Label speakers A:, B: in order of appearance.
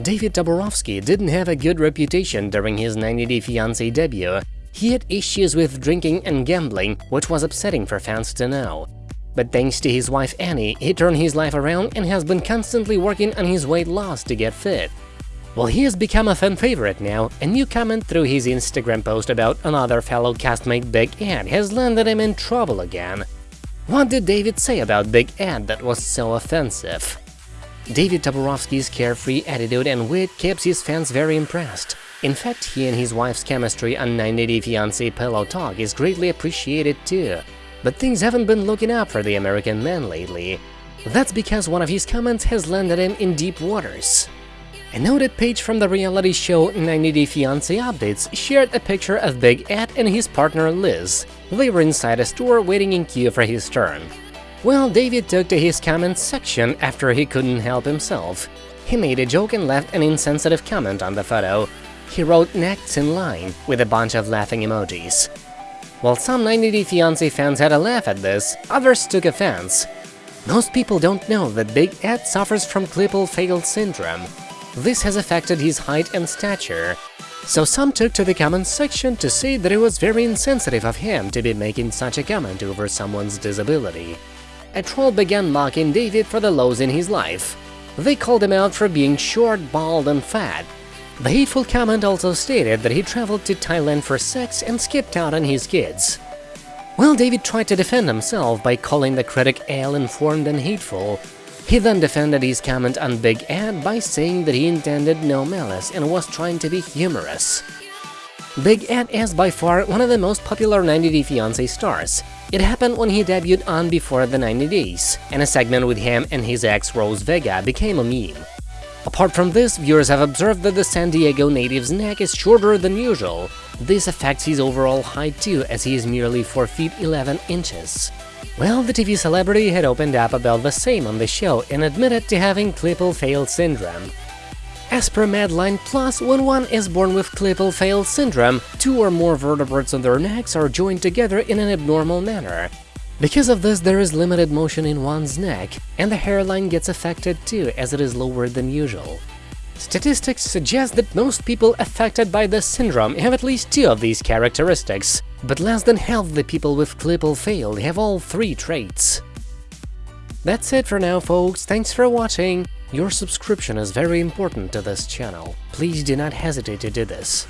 A: David Toborowsky didn't have a good reputation during his 90 Day Fiancé debut. He had issues with drinking and gambling, which was upsetting for fans to know. But thanks to his wife Annie, he turned his life around and has been constantly working on his weight loss to get fit. Well, he has become a fan favorite now, a new comment through his Instagram post about another fellow castmate Big Ed has landed him in trouble again. What did David say about Big Ed that was so offensive? David Toborowsky's carefree attitude and wit keeps his fans very impressed. In fact, he and his wife's chemistry on 90 Day Fiancé Pillow Talk is greatly appreciated too. But things haven't been looking up for the American man lately. That's because one of his comments has landed him in deep waters. A noted page from the reality show 90 Day Fiancé Updates shared a picture of Big Ed and his partner Liz. They were inside a store waiting in queue for his turn. Well, David took to his comments section after he couldn't help himself. He made a joke and left an insensitive comment on the photo. He wrote next in line with a bunch of laughing emojis. While some 90 Day Fiancé fans had a laugh at this, others took offense. Most people don't know that Big Ed suffers from Klippel-Feil syndrome. This has affected his height and stature. So some took to the comments section to say that it was very insensitive of him to be making such a comment over someone's disability a troll began mocking David for the lows in his life. They called him out for being short, bald and fat. The hateful comment also stated that he traveled to Thailand for sex and skipped out on his kids. Well, David tried to defend himself by calling the critic ill-informed and hateful. He then defended his comment on Big Ed by saying that he intended no malice and was trying to be humorous. Big Ed is by far one of the most popular 90 Day Fiancé stars. It happened when he debuted on Before the 90 Days, and a segment with him and his ex Rose Vega became a meme. Apart from this, viewers have observed that the San Diego native's neck is shorter than usual. This affects his overall height too, as he is merely 4 feet 11 inches. Well, the TV celebrity had opened up about the same on the show and admitted to having Klippel-Feil syndrome. As per Medline Plus, when one is born with Klippel-Feil syndrome, two or more vertebrates on their necks are joined together in an abnormal manner. Because of this, there is limited motion in one's neck, and the hairline gets affected too, as it is lower than usual. Statistics suggest that most people affected by this syndrome have at least two of these characteristics, but less than half the people with Klippel-Feil have all three traits. That's it for now, folks, thanks for watching! Your subscription is very important to this channel. Please do not hesitate to do this.